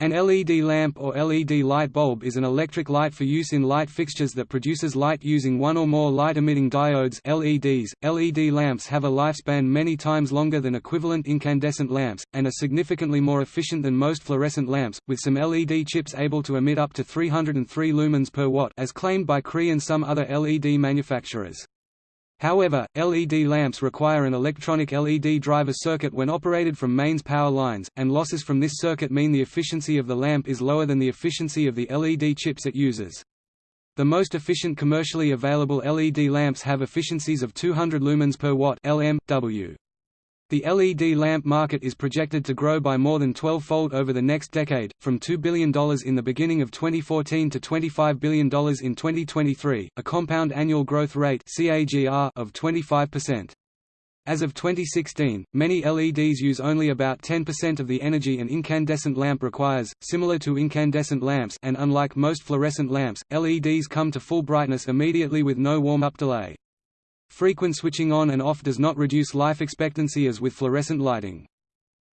An LED lamp or LED light bulb is an electric light for use in light fixtures that produces light using one or more light-emitting diodes LEDs. LED lamps have a lifespan many times longer than equivalent incandescent lamps, and are significantly more efficient than most fluorescent lamps, with some LED chips able to emit up to 303 lumens per watt as claimed by Cree and some other LED manufacturers. However, LED lamps require an electronic LED driver circuit when operated from mains power lines, and losses from this circuit mean the efficiency of the lamp is lower than the efficiency of the LED chips it uses. The most efficient commercially available LED lamps have efficiencies of 200 lumens per watt (LM/W). The LED lamp market is projected to grow by more than 12-fold over the next decade, from $2 billion in the beginning of 2014 to $25 billion in 2023, a compound annual growth rate of 25%. As of 2016, many LEDs use only about 10% of the energy an incandescent lamp requires, similar to incandescent lamps and unlike most fluorescent lamps, LEDs come to full brightness immediately with no warm-up delay. Frequent switching on and off does not reduce life expectancy as with fluorescent lighting.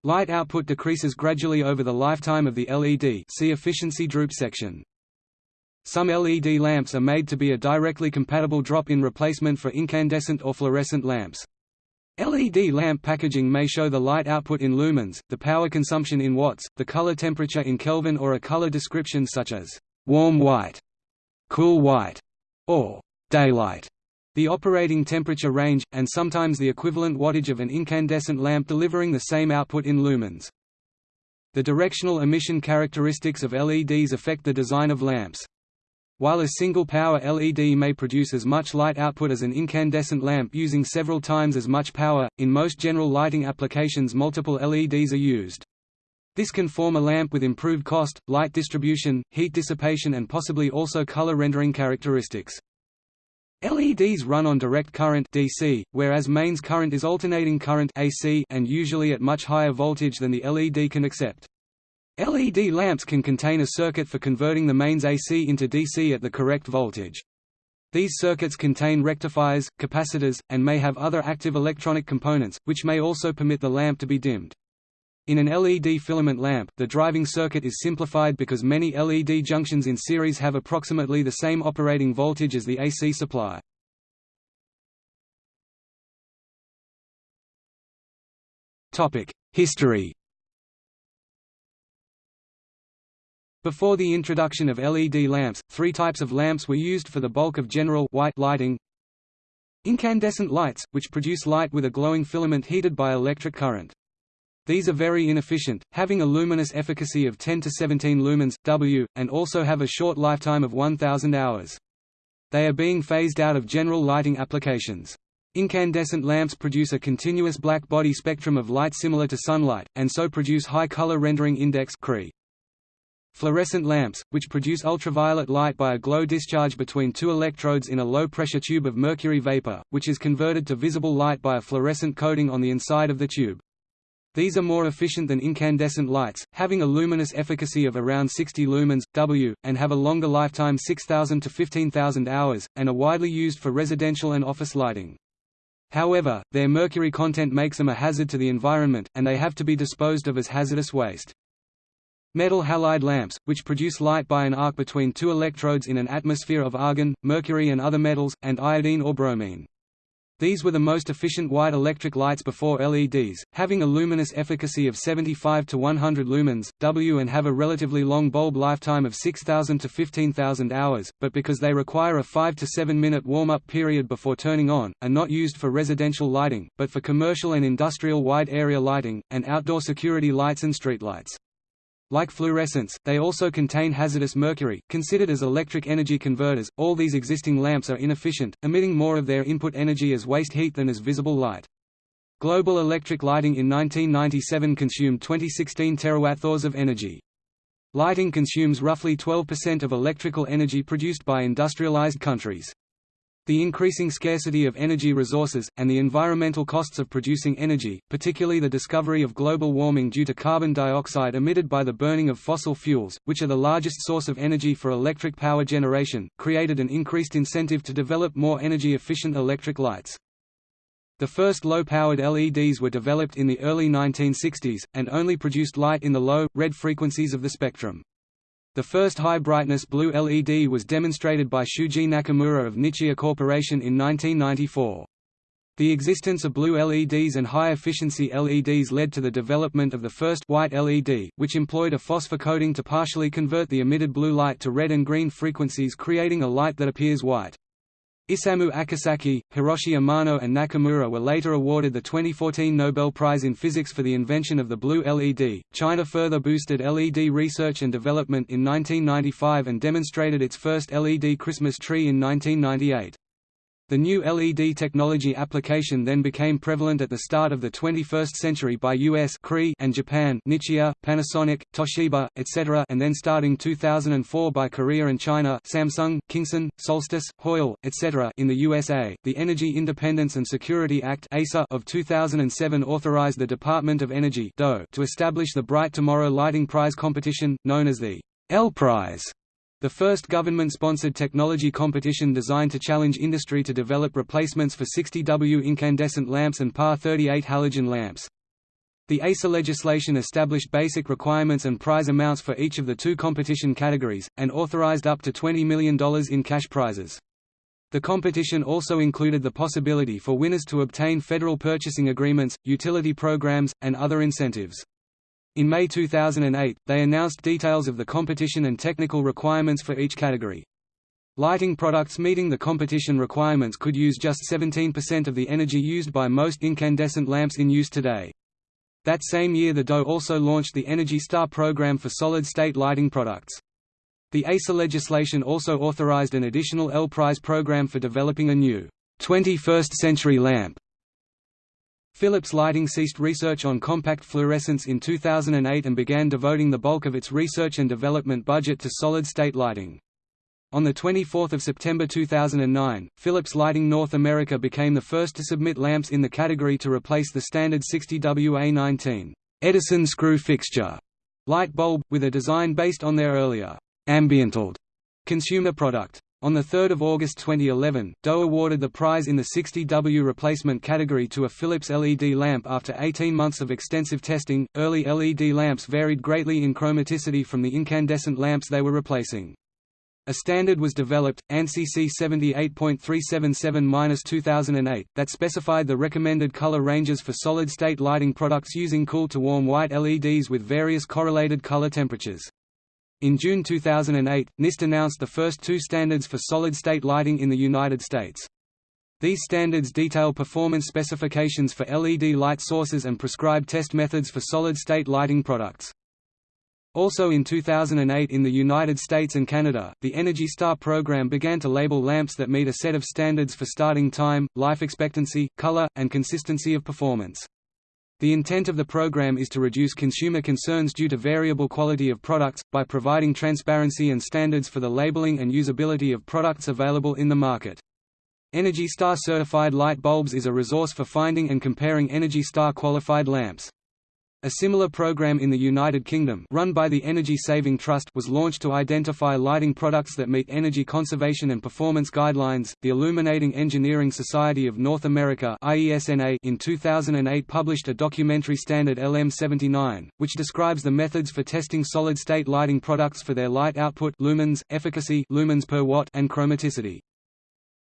Light output decreases gradually over the lifetime of the LED see efficiency droop section. Some LED lamps are made to be a directly compatible drop-in replacement for incandescent or fluorescent lamps. LED lamp packaging may show the light output in lumens, the power consumption in watts, the color temperature in Kelvin or a color description such as warm white, cool white, or daylight the operating temperature range, and sometimes the equivalent wattage of an incandescent lamp delivering the same output in lumens. The directional emission characteristics of LEDs affect the design of lamps. While a single power LED may produce as much light output as an incandescent lamp using several times as much power, in most general lighting applications multiple LEDs are used. This can form a lamp with improved cost, light distribution, heat dissipation and possibly also color rendering characteristics. LEDs run on direct current DC, whereas mains current is alternating current AC and usually at much higher voltage than the LED can accept. LED lamps can contain a circuit for converting the mains AC into DC at the correct voltage. These circuits contain rectifiers, capacitors, and may have other active electronic components, which may also permit the lamp to be dimmed. In an LED filament lamp, the driving circuit is simplified because many LED junctions in series have approximately the same operating voltage as the AC supply. History Before the introduction of LED lamps, three types of lamps were used for the bulk of general white lighting. Incandescent lights, which produce light with a glowing filament heated by electric current. These are very inefficient, having a luminous efficacy of 10 to 17 lumens, W, and also have a short lifetime of 1000 hours. They are being phased out of general lighting applications. Incandescent lamps produce a continuous black body spectrum of light similar to sunlight, and so produce high color rendering index (CRI). Fluorescent lamps, which produce ultraviolet light by a glow discharge between two electrodes in a low-pressure tube of mercury vapor, which is converted to visible light by a fluorescent coating on the inside of the tube. These are more efficient than incandescent lights, having a luminous efficacy of around 60 lumens, W, and have a longer lifetime 6,000 to 15,000 hours, and are widely used for residential and office lighting. However, their mercury content makes them a hazard to the environment, and they have to be disposed of as hazardous waste. Metal halide lamps, which produce light by an arc between two electrodes in an atmosphere of argon, mercury and other metals, and iodine or bromine. These were the most efficient white electric lights before LEDs, having a luminous efficacy of 75 to 100 lumens, W and have a relatively long bulb lifetime of 6,000 to 15,000 hours, but because they require a 5 to 7 minute warm-up period before turning on, are not used for residential lighting, but for commercial and industrial wide area lighting, and outdoor security lights and streetlights. Like fluorescents, they also contain hazardous mercury, considered as electric energy converters. All these existing lamps are inefficient, emitting more of their input energy as waste heat than as visible light. Global electric lighting in 1997 consumed 2016 terawatt-hours of energy. Lighting consumes roughly 12% of electrical energy produced by industrialized countries. The increasing scarcity of energy resources, and the environmental costs of producing energy, particularly the discovery of global warming due to carbon dioxide emitted by the burning of fossil fuels, which are the largest source of energy for electric power generation, created an increased incentive to develop more energy-efficient electric lights. The first low-powered LEDs were developed in the early 1960s, and only produced light in the low, red frequencies of the spectrum. The first high-brightness blue LED was demonstrated by Shuji Nakamura of Nichia Corporation in 1994. The existence of blue LEDs and high-efficiency LEDs led to the development of the first white LED, which employed a phosphor coating to partially convert the emitted blue light to red and green frequencies creating a light that appears white. Isamu Akasaki, Hiroshi Amano and Nakamura were later awarded the 2014 Nobel Prize in Physics for the invention of the blue LED. China further boosted LED research and development in 1995 and demonstrated its first LED Christmas tree in 1998. The new LED technology application then became prevalent at the start of the 21st century by US and Japan Nichia, Panasonic, Toshiba, etc. and then starting 2004 by Korea and China Samsung, Kingson, Solstice, Hoyle, etc. in the USA. The Energy Independence and Security Act of 2007 authorized the Department of Energy to establish the Bright Tomorrow Lighting Prize competition, known as the L Prize the first government-sponsored technology competition designed to challenge industry to develop replacements for 60W incandescent lamps and PAR 38 halogen lamps. The EISA legislation established basic requirements and prize amounts for each of the two competition categories, and authorized up to $20 million in cash prizes. The competition also included the possibility for winners to obtain federal purchasing agreements, utility programs, and other incentives. In May 2008, they announced details of the competition and technical requirements for each category. Lighting products meeting the competition requirements could use just 17% of the energy used by most incandescent lamps in use today. That same year the DOE also launched the Energy Star program for solid-state lighting products. The EISA legislation also authorized an additional L Prize program for developing a new 21st-century lamp Philips Lighting ceased research on compact fluorescence in 2008 and began devoting the bulk of its research and development budget to solid-state lighting. On 24 September 2009, Philips Lighting North America became the first to submit lamps in the category to replace the standard 60WA19 Edison screw fixture light bulb, with a design based on their earlier AmbientLED consumer product. On 3 August 2011, DOE awarded the prize in the 60W replacement category to a Philips LED lamp after 18 months of extensive testing. Early LED lamps varied greatly in chromaticity from the incandescent lamps they were replacing. A standard was developed, ANSI C 78.377-2008, that specified the recommended color ranges for solid-state lighting products using cool to warm white LEDs with various correlated color temperatures. In June 2008, NIST announced the first two standards for solid-state lighting in the United States. These standards detail performance specifications for LED light sources and prescribe test methods for solid-state lighting products. Also in 2008 in the United States and Canada, the Energy Star program began to label lamps that meet a set of standards for starting time, life expectancy, color, and consistency of performance. The intent of the program is to reduce consumer concerns due to variable quality of products, by providing transparency and standards for the labeling and usability of products available in the market. Energy Star certified light bulbs is a resource for finding and comparing Energy Star qualified lamps. A similar program in the United Kingdom run by the Energy Saving Trust was launched to identify lighting products that meet energy conservation and performance guidelines. The Illuminating Engineering Society of North America (IESNA) in 2008 published a documentary standard LM79, which describes the methods for testing solid-state lighting products for their light output lumens, efficacy lumens per watt and chromaticity.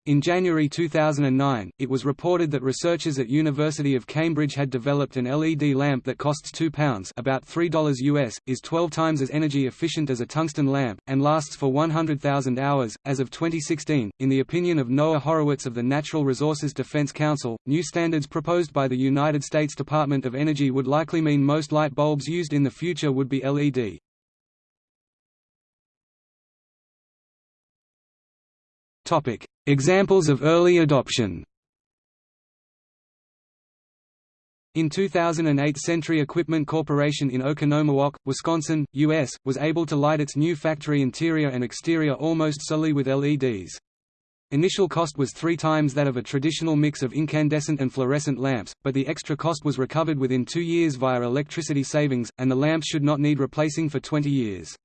In January 2009, it was reported that researchers at University of Cambridge had developed an LED lamp that costs £2 about $3 US, is 12 times as energy efficient as a tungsten lamp, and lasts for 100,000 hours. As of 2016, in the opinion of Noah Horowitz of the Natural Resources Defense Council, new standards proposed by the United States Department of Energy would likely mean most light bulbs used in the future would be LED. Examples of early adoption. In 2008 Sentry Equipment Corporation in Oconomowoc, Wisconsin, U.S., was able to light its new factory interior and exterior almost solely with LEDs. Initial cost was three times that of a traditional mix of incandescent and fluorescent lamps, but the extra cost was recovered within two years via electricity savings, and the lamps should not need replacing for 20 years.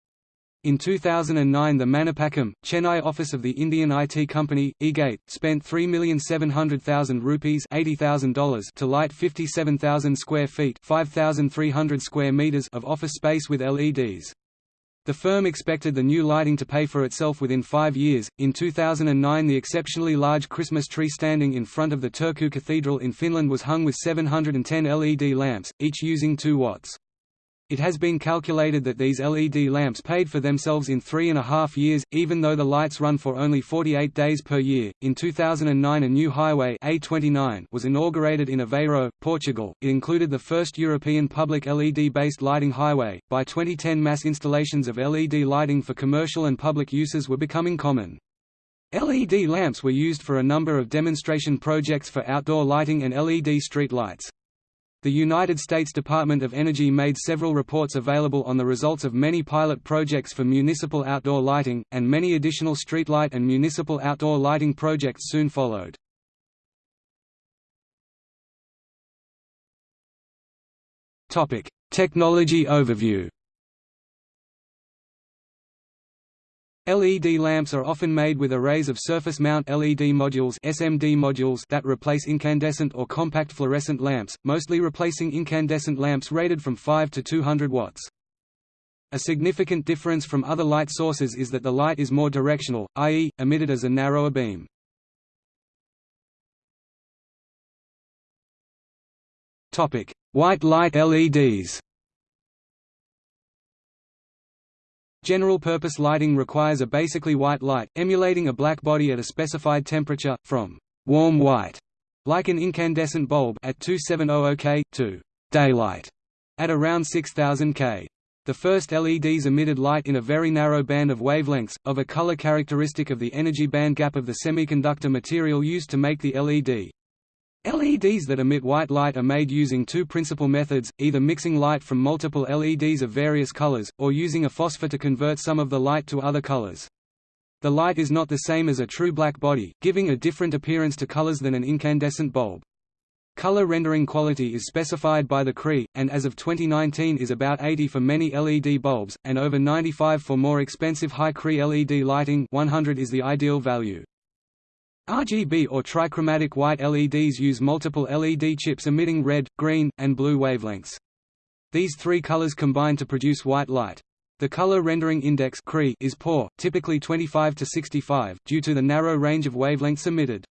In 2009 the Manapakkam, Chennai office of the Indian IT company, iGATE, spent 3,700,000 rupees $80,000 to light 57,000 square feet 5,300 square meters of office space with LEDs. The firm expected the new lighting to pay for itself within five years. In 2009, the exceptionally large Christmas tree standing in front of the Turku Cathedral in Finland was hung with 710 LED lamps, each using 2 watts. It has been calculated that these LED lamps paid for themselves in three and a half years, even though the lights run for only 48 days per year. In 2009, a new highway A29 was inaugurated in Aveiro, Portugal. It included the first European public LED-based lighting highway. By 2010, mass installations of LED lighting for commercial and public uses were becoming common. LED lamps were used for a number of demonstration projects for outdoor lighting and LED street lights. The United States Department of Energy made several reports available on the results of many pilot projects for municipal outdoor lighting, and many additional streetlight and municipal outdoor lighting projects soon followed. Technology overview LED lamps are often made with arrays of surface mount LED modules SMD modules that replace incandescent or compact fluorescent lamps, mostly replacing incandescent lamps rated from 5 to 200 watts. A significant difference from other light sources is that the light is more directional, i.e., emitted as a narrower beam. White light LEDs General-purpose lighting requires a basically white light, emulating a black body at a specified temperature, from warm white, like an incandescent bulb at 2700 K, to daylight at around 6000 K. The first LEDs emitted light in a very narrow band of wavelengths, of a color characteristic of the energy band gap of the semiconductor material used to make the LED. LEDs that emit white light are made using two principal methods, either mixing light from multiple LEDs of various colors, or using a phosphor to convert some of the light to other colors. The light is not the same as a true black body, giving a different appearance to colors than an incandescent bulb. Color rendering quality is specified by the CRI, and as of 2019 is about 80 for many LED bulbs, and over 95 for more expensive high CRI LED lighting 100 is the ideal value. RGB or trichromatic white LEDs use multiple LED chips emitting red, green, and blue wavelengths. These three colors combine to produce white light. The color rendering index is poor, typically 25 to 65, due to the narrow range of wavelengths emitted.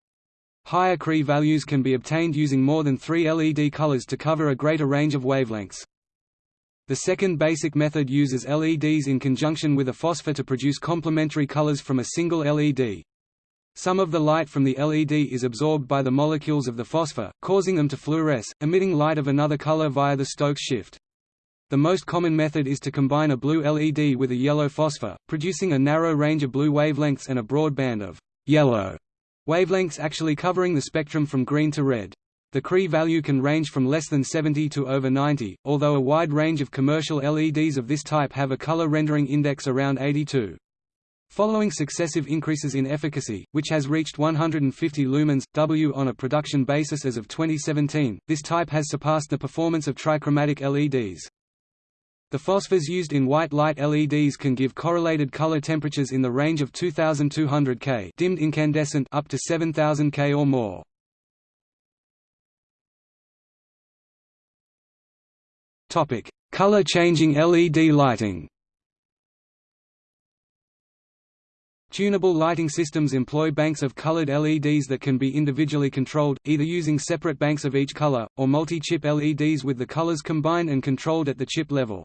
Higher CRI values can be obtained using more than three LED colors to cover a greater range of wavelengths. The second basic method uses LEDs in conjunction with a phosphor to produce complementary colors from a single LED. Some of the light from the LED is absorbed by the molecules of the phosphor, causing them to fluoresce, emitting light of another color via the Stokes shift. The most common method is to combine a blue LED with a yellow phosphor, producing a narrow range of blue wavelengths and a broad band of yellow wavelengths actually covering the spectrum from green to red. The CRI value can range from less than 70 to over 90, although a wide range of commercial LEDs of this type have a color rendering index around 82. Following successive increases in efficacy, which has reached 150 lumens, W on a production basis as of 2017, this type has surpassed the performance of trichromatic LEDs. The phosphors used in white light LEDs can give correlated color temperatures in the range of 2200 K dimmed incandescent up to 7000 K or more. Topic: Color changing LED lighting. Tunable lighting systems employ banks of colored LEDs that can be individually controlled, either using separate banks of each color, or multi-chip LEDs with the colors combined and controlled at the chip level.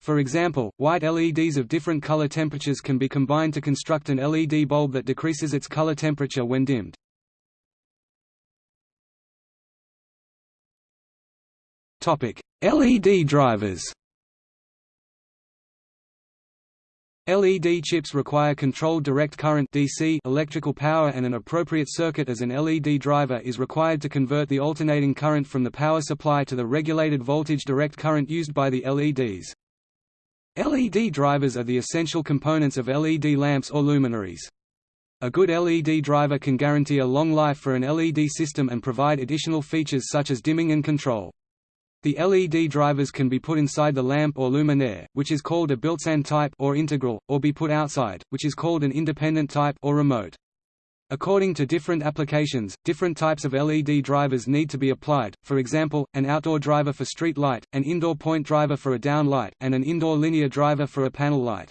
For example, white LEDs of different color temperatures can be combined to construct an LED bulb that decreases its color temperature when dimmed. LED drivers LED chips require controlled direct current DC electrical power and an appropriate circuit as an LED driver is required to convert the alternating current from the power supply to the regulated voltage direct current used by the LEDs. LED drivers are the essential components of LED lamps or luminaries. A good LED driver can guarantee a long life for an LED system and provide additional features such as dimming and control. The LED drivers can be put inside the lamp or luminaire, which is called a built-in type or integral, or be put outside, which is called an independent type or remote. According to different applications, different types of LED drivers need to be applied, for example, an outdoor driver for street light, an indoor point driver for a down light, and an indoor linear driver for a panel light.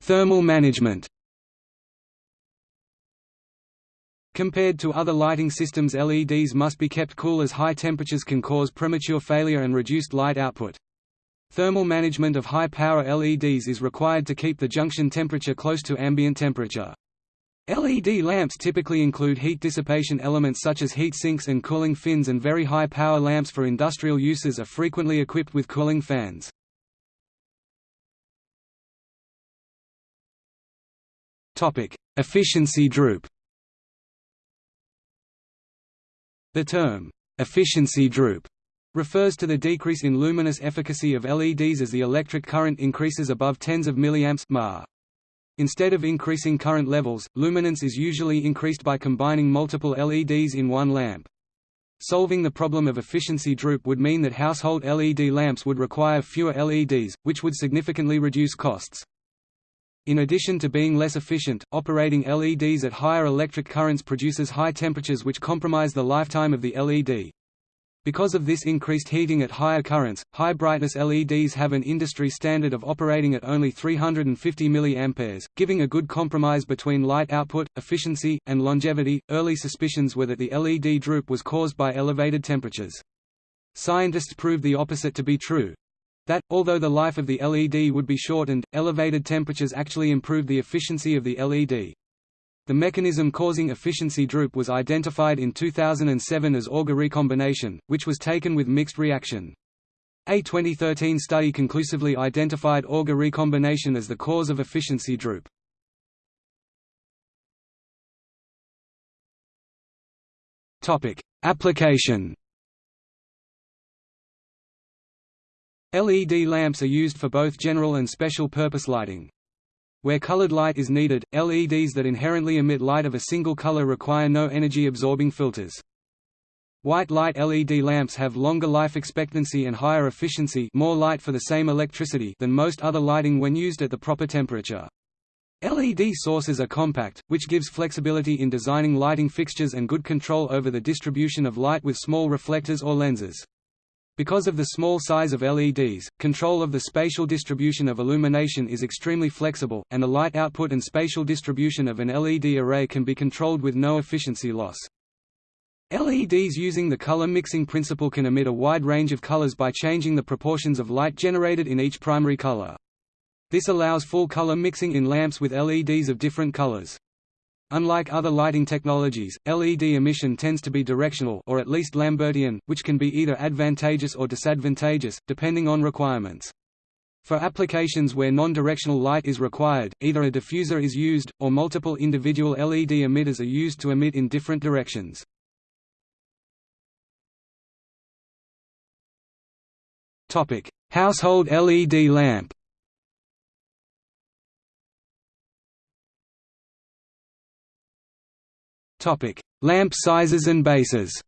Thermal management Compared to other lighting systems LEDs must be kept cool as high temperatures can cause premature failure and reduced light output. Thermal management of high-power LEDs is required to keep the junction temperature close to ambient temperature. LED lamps typically include heat dissipation elements such as heat sinks and cooling fins and very high power lamps for industrial uses are frequently equipped with cooling fans. Efficiency droop The term, efficiency droop, refers to the decrease in luminous efficacy of LEDs as the electric current increases above tens of milliamps mAh. Instead of increasing current levels, luminance is usually increased by combining multiple LEDs in one lamp. Solving the problem of efficiency droop would mean that household LED lamps would require fewer LEDs, which would significantly reduce costs. In addition to being less efficient, operating LEDs at higher electric currents produces high temperatures which compromise the lifetime of the LED. Because of this increased heating at higher currents, high brightness LEDs have an industry standard of operating at only 350 mA, giving a good compromise between light output, efficiency, and longevity. Early suspicions were that the LED droop was caused by elevated temperatures. Scientists proved the opposite to be true, that, although the life of the LED would be shortened, elevated temperatures actually improved the efficiency of the LED. The mechanism causing efficiency droop was identified in 2007 as Auger recombination, which was taken with mixed reaction. A 2013 study conclusively identified Auger recombination as the cause of efficiency droop. Application LED lamps are used for both general and special purpose lighting. Where colored light is needed, LEDs that inherently emit light of a single color require no energy-absorbing filters. White light LED lamps have longer life expectancy and higher efficiency more light for the same electricity than most other lighting when used at the proper temperature. LED sources are compact, which gives flexibility in designing lighting fixtures and good control over the distribution of light with small reflectors or lenses. Because of the small size of LEDs, control of the spatial distribution of illumination is extremely flexible, and the light output and spatial distribution of an LED array can be controlled with no efficiency loss. LEDs using the color mixing principle can emit a wide range of colors by changing the proportions of light generated in each primary color. This allows full color mixing in lamps with LEDs of different colors. Unlike other lighting technologies, LED emission tends to be directional or at least Lambertian, which can be either advantageous or disadvantageous, depending on requirements. For applications where non-directional light is required, either a diffuser is used, or multiple individual LED emitters are used to emit in different directions. Household LED lamp Lamp sizes and bases.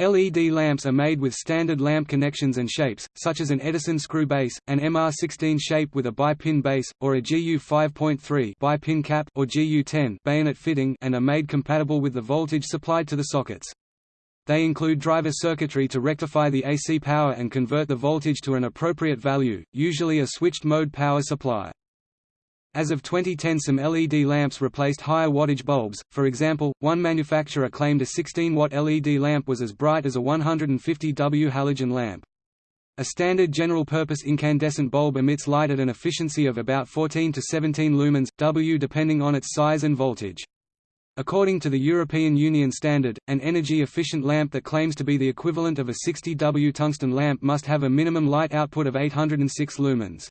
LED lamps are made with standard lamp connections and shapes, such as an Edison screw base, an MR16 shape with a bi-pin base, or a GU 5.3 bi-pin cap or GU10 bayonet fitting and are made compatible with the voltage supplied to the sockets. They include driver circuitry to rectify the AC power and convert the voltage to an appropriate value, usually a switched-mode power supply. As of 2010 some LED lamps replaced higher wattage bulbs, for example, one manufacturer claimed a 16-watt LED lamp was as bright as a 150 W halogen lamp. A standard general-purpose incandescent bulb emits light at an efficiency of about 14 to 17 lumens, W depending on its size and voltage. According to the European Union standard, an energy-efficient lamp that claims to be the equivalent of a 60 W tungsten lamp must have a minimum light output of 806 lumens.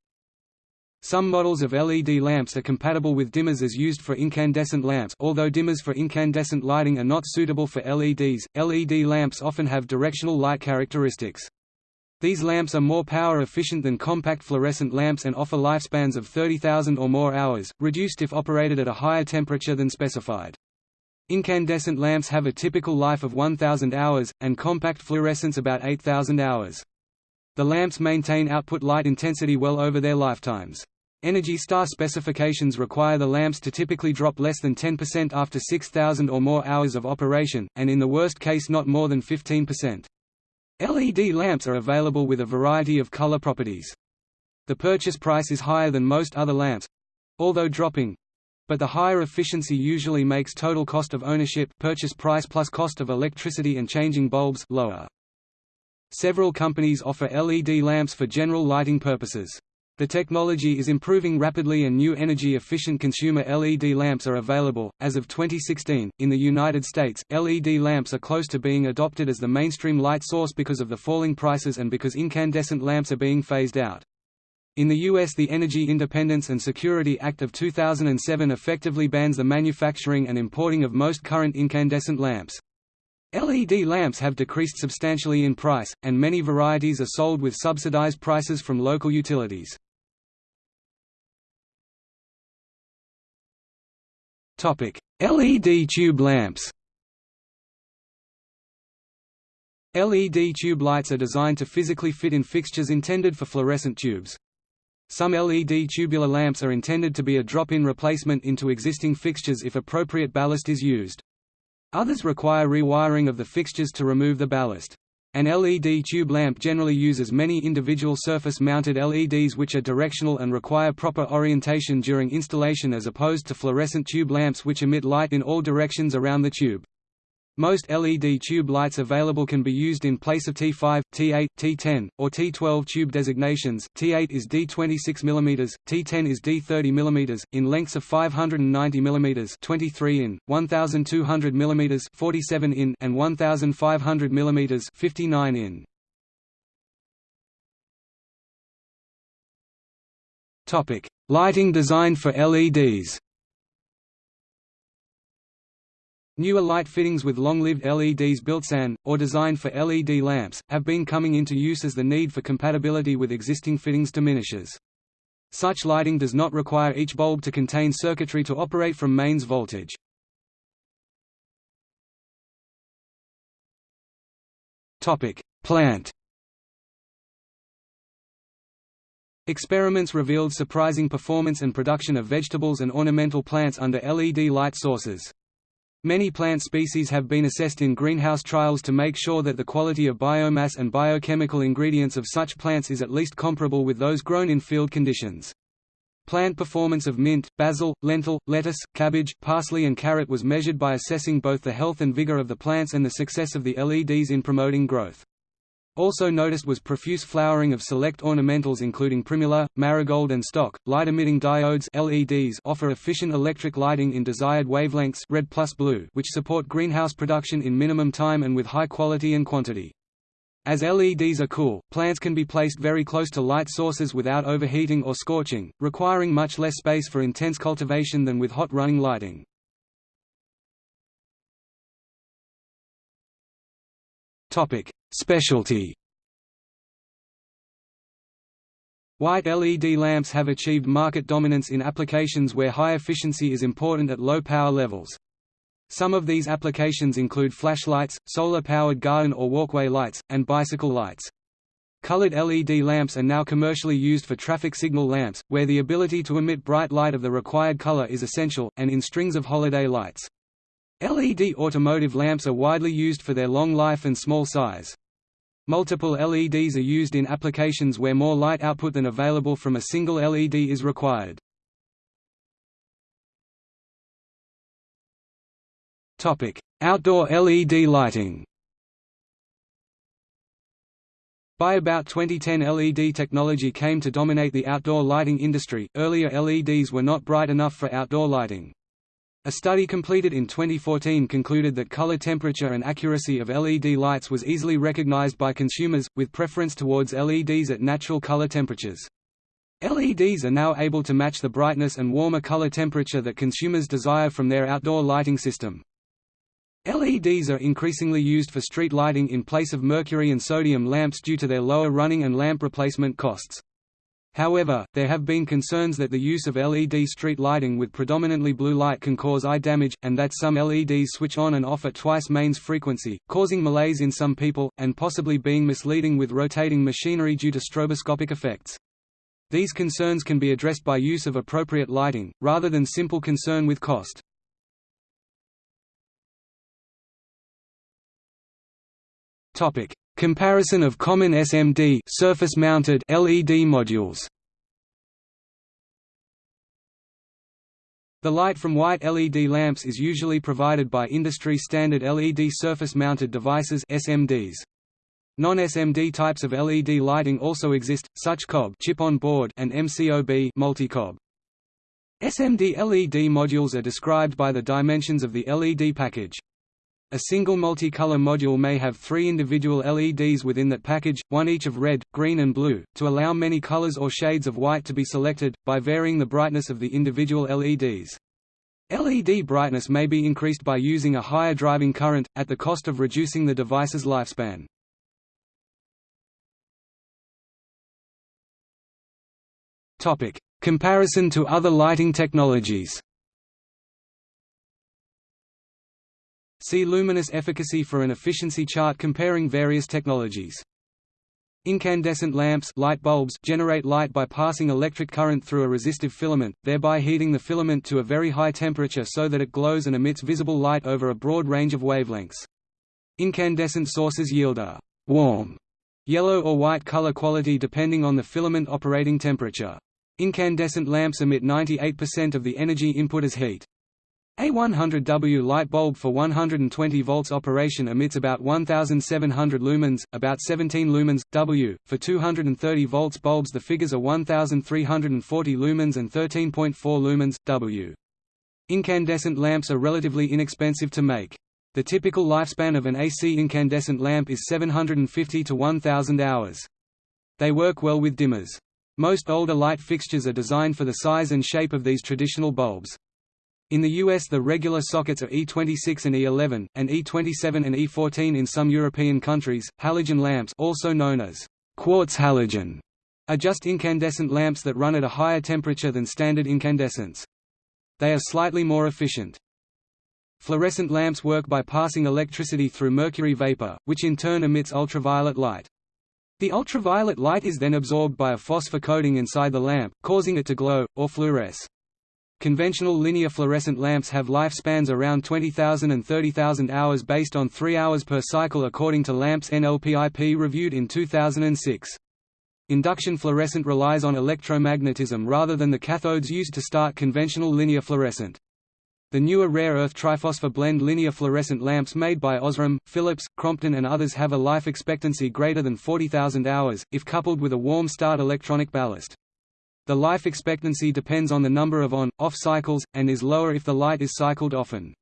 Some models of LED lamps are compatible with dimmers as used for incandescent lamps although dimmers for incandescent lighting are not suitable for LEDs, LED lamps often have directional light characteristics. These lamps are more power efficient than compact fluorescent lamps and offer lifespans of 30,000 or more hours, reduced if operated at a higher temperature than specified. Incandescent lamps have a typical life of 1,000 hours, and compact fluorescents about 8,000 hours. The lamps maintain output light intensity well over their lifetimes. Energy Star specifications require the lamps to typically drop less than 10% after 6,000 or more hours of operation, and in the worst case not more than 15%. LED lamps are available with a variety of color properties. The purchase price is higher than most other lamps—although dropping, but the higher efficiency usually makes total cost of ownership purchase price plus cost of electricity and changing bulbs lower. Several companies offer LED lamps for general lighting purposes. The technology is improving rapidly and new energy-efficient consumer LED lamps are available. As of 2016, in the United States, LED lamps are close to being adopted as the mainstream light source because of the falling prices and because incandescent lamps are being phased out. In the U.S. the Energy Independence and Security Act of 2007 effectively bans the manufacturing and importing of most current incandescent lamps. LED lamps have decreased substantially in price, and many varieties are sold with subsidized prices from local utilities. LED tube lamps LED tube lights are designed to physically fit in fixtures intended for fluorescent tubes. Some LED tubular lamps are intended to be a drop-in replacement into existing fixtures if appropriate ballast is used. Others require rewiring of the fixtures to remove the ballast. An LED tube lamp generally uses many individual surface-mounted LEDs which are directional and require proper orientation during installation as opposed to fluorescent tube lamps which emit light in all directions around the tube. Most LED tube lights available can be used in place of T5, T8, T10, or T12 tube designations. T8 is D26 mm, T10 is D30 mm, in lengths of 590 mm 23 in, 1200 mm 47 in, and 1500 mm 59 in. Topic: Lighting designed for LEDs. Newer light fittings with long-lived LEDs built in, or designed for LED lamps, have been coming into use as the need for compatibility with existing fittings diminishes. Such lighting does not require each bulb to contain circuitry to operate from mains voltage. Plant Experiments revealed surprising performance and production of vegetables and ornamental plants under LED light sources. Many plant species have been assessed in greenhouse trials to make sure that the quality of biomass and biochemical ingredients of such plants is at least comparable with those grown in field conditions. Plant performance of mint, basil, lentil, lettuce, cabbage, parsley and carrot was measured by assessing both the health and vigor of the plants and the success of the LEDs in promoting growth. Also noticed was profuse flowering of select ornamentals including primula, marigold and stock. Light-emitting diodes LEDs offer efficient electric lighting in desired wavelengths red plus blue which support greenhouse production in minimum time and with high quality and quantity. As LEDs are cool, plants can be placed very close to light sources without overheating or scorching, requiring much less space for intense cultivation than with hot running lighting. Topic: Specialty White LED lamps have achieved market dominance in applications where high efficiency is important at low power levels. Some of these applications include flashlights, solar-powered garden or walkway lights, and bicycle lights. Colored LED lamps are now commercially used for traffic signal lamps, where the ability to emit bright light of the required color is essential, and in strings of holiday lights. LED automotive lamps are widely used for their long life and small size. Multiple LEDs are used in applications where more light output than available from a single LED is required. Outdoor LED lighting By about 2010 LED technology came to dominate the outdoor lighting industry, earlier LEDs were not bright enough for outdoor lighting. A study completed in 2014 concluded that color temperature and accuracy of LED lights was easily recognized by consumers, with preference towards LEDs at natural color temperatures. LEDs are now able to match the brightness and warmer color temperature that consumers desire from their outdoor lighting system. LEDs are increasingly used for street lighting in place of mercury and sodium lamps due to their lower running and lamp replacement costs. However, there have been concerns that the use of LED street lighting with predominantly blue light can cause eye damage, and that some LEDs switch on and off at twice mains frequency, causing malaise in some people, and possibly being misleading with rotating machinery due to stroboscopic effects. These concerns can be addressed by use of appropriate lighting, rather than simple concern with cost. Comparison of common SMD surface-mounted LED modules. The light from white LED lamps is usually provided by industry-standard LED surface-mounted devices (SMDs). Non-SMD types of LED lighting also exist, such COB chip on board and MCOB multi-COB. SMD LED modules are described by the dimensions of the LED package. A single multicolor module may have three individual LEDs within that package, one each of red, green and blue, to allow many colors or shades of white to be selected, by varying the brightness of the individual LEDs. LED brightness may be increased by using a higher driving current, at the cost of reducing the device's lifespan. Comparison to other lighting technologies See luminous efficacy for an efficiency chart comparing various technologies. Incandescent lamps light bulbs generate light by passing electric current through a resistive filament, thereby heating the filament to a very high temperature so that it glows and emits visible light over a broad range of wavelengths. Incandescent sources yield a warm yellow or white color quality depending on the filament operating temperature. Incandescent lamps emit 98% of the energy input as heat. A 100W light bulb for 120 volts operation emits about 1700 lumens, about 17 lumens W. For 230 volts bulbs the figures are 1340 lumens and 13.4 lumens W. Incandescent lamps are relatively inexpensive to make. The typical lifespan of an AC incandescent lamp is 750 to 1000 hours. They work well with dimmers. Most older light fixtures are designed for the size and shape of these traditional bulbs. In the US the regular sockets are E26 and E11, and E27 and E14 in some European countries. Halogen lamps also known as quartz halogen are just incandescent lamps that run at a higher temperature than standard incandescents. They are slightly more efficient. Fluorescent lamps work by passing electricity through mercury vapor, which in turn emits ultraviolet light. The ultraviolet light is then absorbed by a phosphor coating inside the lamp, causing it to glow, or fluoresce. Conventional linear fluorescent lamps have lifespans around 20,000 and 30,000 hours based on 3 hours per cycle according to Lamps NLPIP reviewed in 2006. Induction fluorescent relies on electromagnetism rather than the cathodes used to start conventional linear fluorescent. The newer rare earth triphosphor blend linear fluorescent lamps made by Osram, Philips, Crompton and others have a life expectancy greater than 40,000 hours, if coupled with a warm start electronic ballast. The life expectancy depends on the number of on-off cycles, and is lower if the light is cycled often.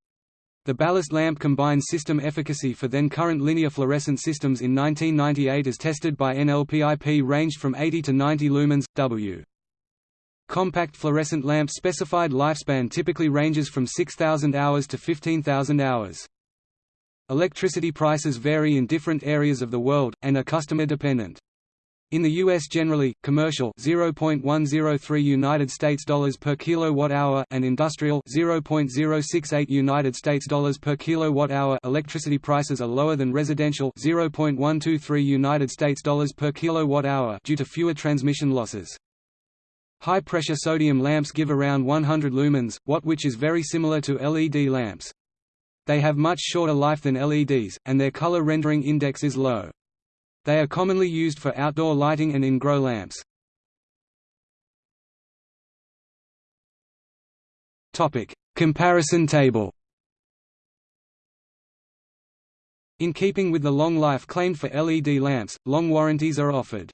The ballast lamp combined system efficacy for then current linear fluorescent systems in 1998 as tested by NLPIP ranged from 80 to 90 lumens, W. Compact fluorescent lamp specified lifespan typically ranges from 6,000 hours to 15,000 hours. Electricity prices vary in different areas of the world, and are customer dependent. In the US generally, commercial 0.103 United States dollars per kilowatt hour and industrial 0.068 United States dollars per kilowatt hour electricity prices are lower than residential 0.123 United States dollars per kilowatt hour due to fewer transmission losses. High-pressure sodium lamps give around 100 lumens, watt which is very similar to LED lamps. They have much shorter life than LEDs, and their color rendering index is low. They are commonly used for outdoor lighting and in grow lamps. Topic: Comparison table. In keeping with the long life claimed for LED lamps, long warranties are offered.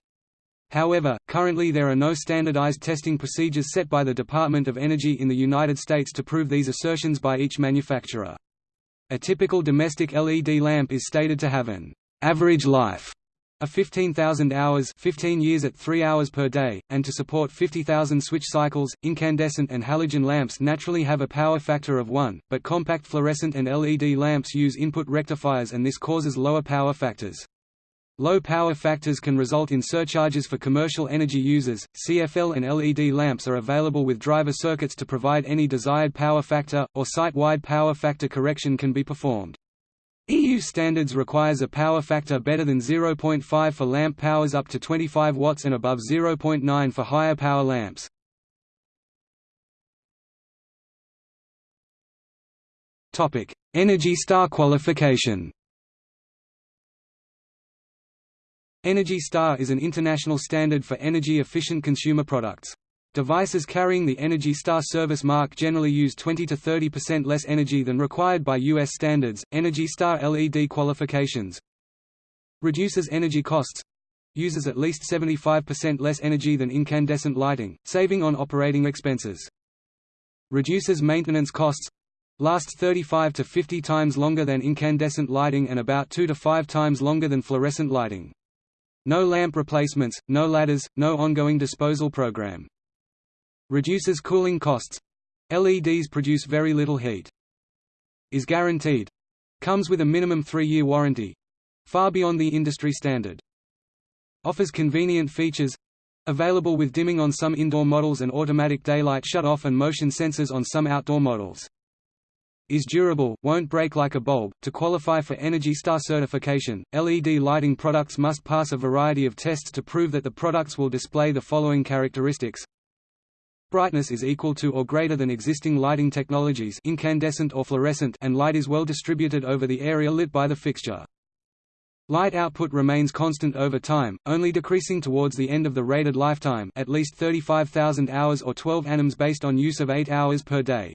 However, currently there are no standardized testing procedures set by the Department of Energy in the United States to prove these assertions by each manufacturer. A typical domestic LED lamp is stated to have an average life a 15,000 hours 15 years at 3 hours per day, and to support 50,000 switch cycles, incandescent and halogen lamps naturally have a power factor of 1, but compact fluorescent and LED lamps use input rectifiers and this causes lower power factors. Low power factors can result in surcharges for commercial energy users. CFL and LED lamps are available with driver circuits to provide any desired power factor, or site-wide power factor correction can be performed. EU standards requires a power factor better than 0.5 for lamp powers up to 25 watts and above 0.9 for higher power lamps. Topic: Energy Star qualification. Energy Star is an international standard for energy-efficient consumer products. Devices carrying the Energy Star service mark generally use 20 to 30% less energy than required by U.S. standards. Energy Star LED qualifications reduces energy costs uses at least 75% less energy than incandescent lighting, saving on operating expenses. Reduces maintenance costs lasts 35 to 50 times longer than incandescent lighting and about 2 to 5 times longer than fluorescent lighting. No lamp replacements, no ladders, no ongoing disposal program. Reduces cooling costs. LEDs produce very little heat. Is guaranteed. Comes with a minimum three-year warranty. Far beyond the industry standard. Offers convenient features. Available with dimming on some indoor models and automatic daylight shut-off and motion sensors on some outdoor models. Is durable, won't break like a bulb. To qualify for Energy Star certification, LED lighting products must pass a variety of tests to prove that the products will display the following characteristics Brightness is equal to or greater than existing lighting technologies incandescent or fluorescent and light is well distributed over the area lit by the fixture. Light output remains constant over time, only decreasing towards the end of the rated lifetime at least 35,000 hours or 12 anoms based on use of 8 hours per day.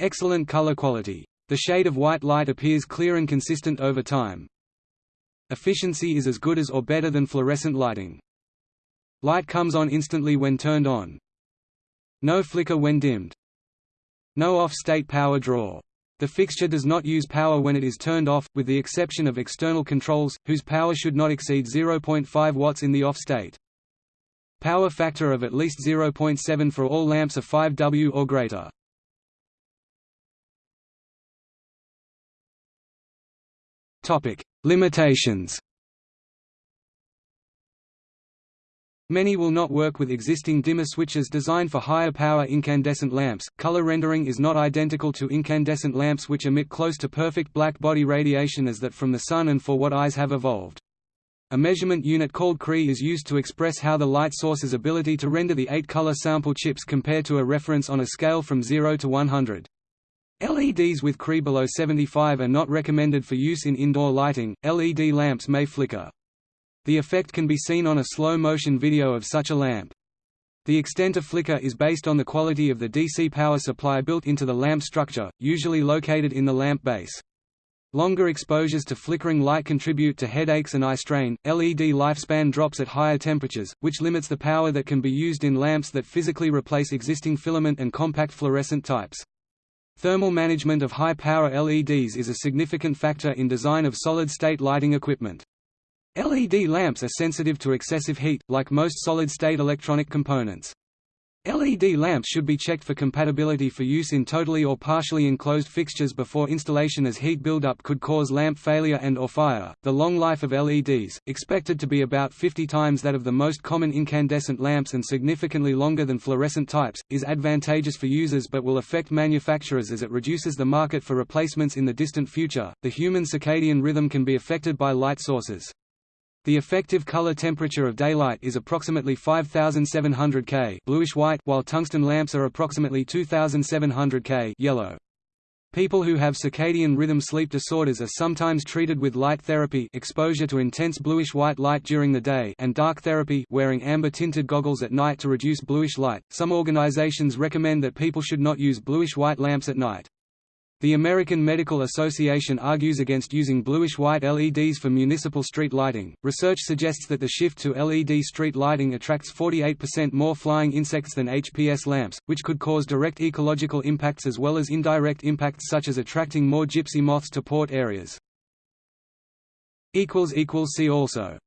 Excellent color quality. The shade of white light appears clear and consistent over time. Efficiency is as good as or better than fluorescent lighting. Light comes on instantly when turned on. No flicker when dimmed. No off-state power draw. The fixture does not use power when it is turned off, with the exception of external controls, whose power should not exceed 0.5 watts in the off state. Power factor of at least 0.7 for all lamps of 5W or greater. Limitations Many will not work with existing dimmer switches designed for higher power incandescent lamps. Color rendering is not identical to incandescent lamps which emit close to perfect black body radiation as that from the sun and for what eyes have evolved. A measurement unit called CRI is used to express how the light source's ability to render the eight color sample chips compare to a reference on a scale from 0 to 100. LEDs with CRI below 75 are not recommended for use in indoor lighting. LED lamps may flicker. The effect can be seen on a slow-motion video of such a lamp. The extent of flicker is based on the quality of the DC power supply built into the lamp structure, usually located in the lamp base. Longer exposures to flickering light contribute to headaches and eye strain. LED lifespan drops at higher temperatures, which limits the power that can be used in lamps that physically replace existing filament and compact fluorescent types. Thermal management of high-power LEDs is a significant factor in design of solid-state lighting equipment. LED lamps are sensitive to excessive heat, like most solid-state electronic components. LED lamps should be checked for compatibility for use in totally or partially enclosed fixtures before installation as heat buildup could cause lamp failure and or fire. The long life of LEDs, expected to be about 50 times that of the most common incandescent lamps and significantly longer than fluorescent types, is advantageous for users but will affect manufacturers as it reduces the market for replacements in the distant future. The human circadian rhythm can be affected by light sources. The effective color temperature of daylight is approximately 5700 K bluish-white while tungsten lamps are approximately 2700 K yellow. People who have circadian rhythm sleep disorders are sometimes treated with light therapy exposure to intense bluish-white light during the day and dark therapy wearing amber-tinted goggles at night to reduce bluish light. Some organizations recommend that people should not use bluish-white lamps at night. The American Medical Association argues against using bluish-white LEDs for municipal street lighting. Research suggests that the shift to LED street lighting attracts 48% more flying insects than HPS lamps, which could cause direct ecological impacts as well as indirect impacts such as attracting more gypsy moths to port areas. See also